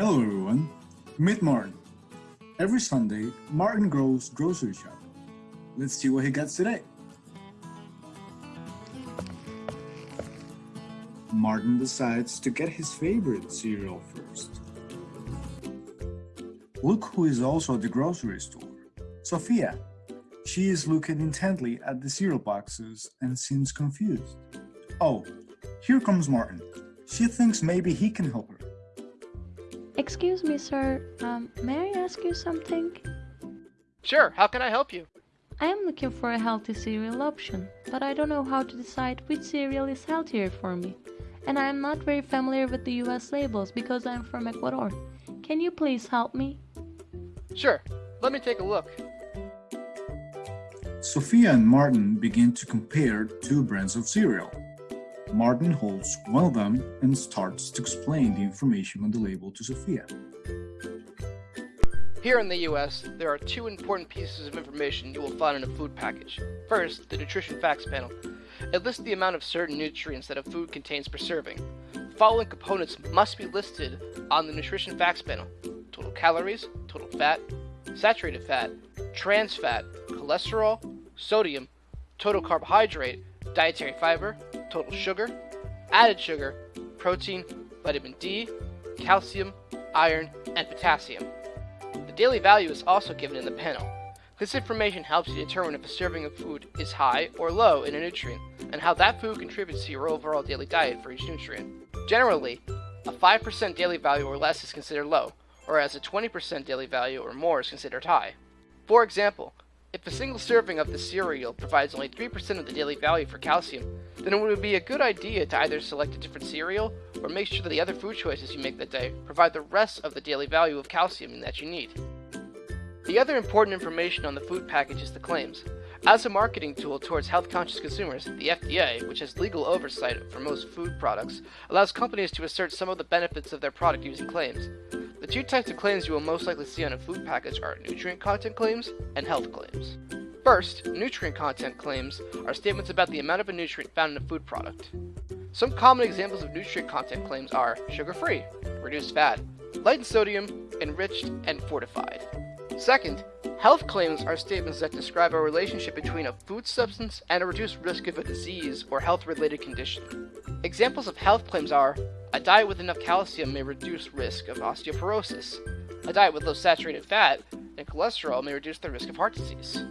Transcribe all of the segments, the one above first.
Hello everyone, meet Martin. Every Sunday, Martin goes grocery shopping. Let's see what he gets today. Martin decides to get his favorite cereal first. Look who is also at the grocery store. Sophia. She is looking intently at the cereal boxes and seems confused. Oh, here comes Martin. She thinks maybe he can help her. Excuse me, sir. Um, may I ask you something? Sure, how can I help you? I am looking for a healthy cereal option, but I don't know how to decide which cereal is healthier for me. And I am not very familiar with the US labels because I am from Ecuador. Can you please help me? Sure, let me take a look. Sophia and Martin begin to compare two brands of cereal. Martin holds one of them and starts to explain the information on the label to Sophia. Here in the US, there are two important pieces of information you will find in a food package. First, the nutrition facts panel. It lists the amount of certain nutrients that a food contains per serving. The following components must be listed on the nutrition facts panel. Total calories, total fat, saturated fat, trans fat, cholesterol, sodium, total carbohydrate, dietary fiber, total sugar, added sugar, protein, vitamin D, calcium, iron, and potassium. The daily value is also given in the panel. This information helps you determine if a serving of food is high or low in a nutrient, and how that food contributes to your overall daily diet for each nutrient. Generally, a 5% daily value or less is considered low, whereas a 20% daily value or more is considered high. For example, if a single serving of the cereal provides only 3% of the daily value for calcium, then it would be a good idea to either select a different cereal or make sure that the other food choices you make that day provide the rest of the daily value of calcium that you need. The other important information on the food package is the claims. As a marketing tool towards health-conscious consumers, the FDA, which has legal oversight for most food products, allows companies to assert some of the benefits of their product using claims. The two types of claims you will most likely see on a food package are nutrient content claims and health claims. First, nutrient content claims are statements about the amount of a nutrient found in a food product. Some common examples of nutrient content claims are sugar-free, reduced fat, light in sodium, enriched, and fortified. Second, health claims are statements that describe a relationship between a food substance and a reduced risk of a disease or health-related condition. Examples of health claims are, a diet with enough calcium may reduce risk of osteoporosis. A diet with low saturated fat and cholesterol may reduce the risk of heart disease.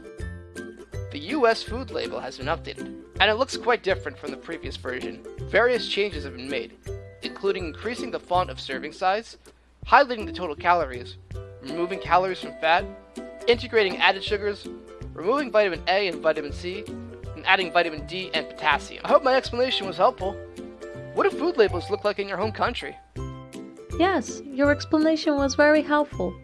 The US food label has been updated, and it looks quite different from the previous version. Various changes have been made, including increasing the font of serving size, highlighting the total calories, removing calories from fat, integrating added sugars, removing vitamin A and vitamin C, and adding vitamin D and potassium. I hope my explanation was helpful. What do food labels look like in your home country? Yes, your explanation was very helpful.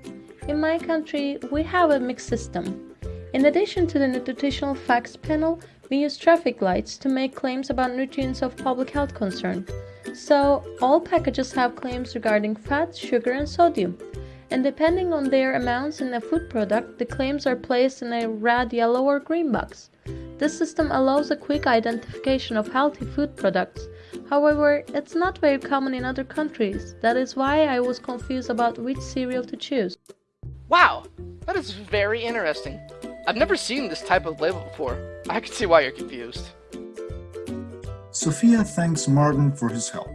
In my country, we have a mixed system. In addition to the nutritional facts panel, we use traffic lights to make claims about nutrients of public health concern. So, all packages have claims regarding fat, sugar, and sodium and depending on their amounts in a food product, the claims are placed in a red, yellow, or green box. This system allows a quick identification of healthy food products. However, it's not very common in other countries. That is why I was confused about which cereal to choose. Wow, that is very interesting. I've never seen this type of label before. I can see why you're confused. Sophia thanks Martin for his help.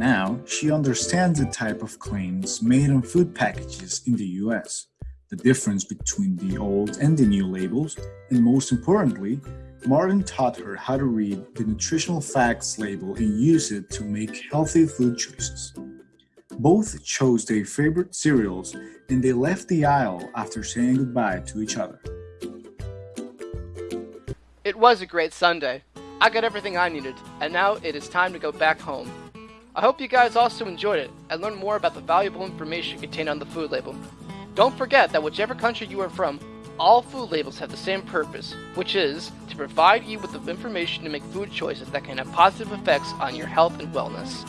Now, she understands the type of claims made on food packages in the US, the difference between the old and the new labels, and most importantly, Martin taught her how to read the nutritional facts label and use it to make healthy food choices. Both chose their favorite cereals and they left the aisle after saying goodbye to each other. It was a great Sunday. I got everything I needed, and now it is time to go back home. I hope you guys also enjoyed it and learned more about the valuable information contained on the food label. Don't forget that whichever country you are from, all food labels have the same purpose, which is to provide you with the information to make food choices that can have positive effects on your health and wellness.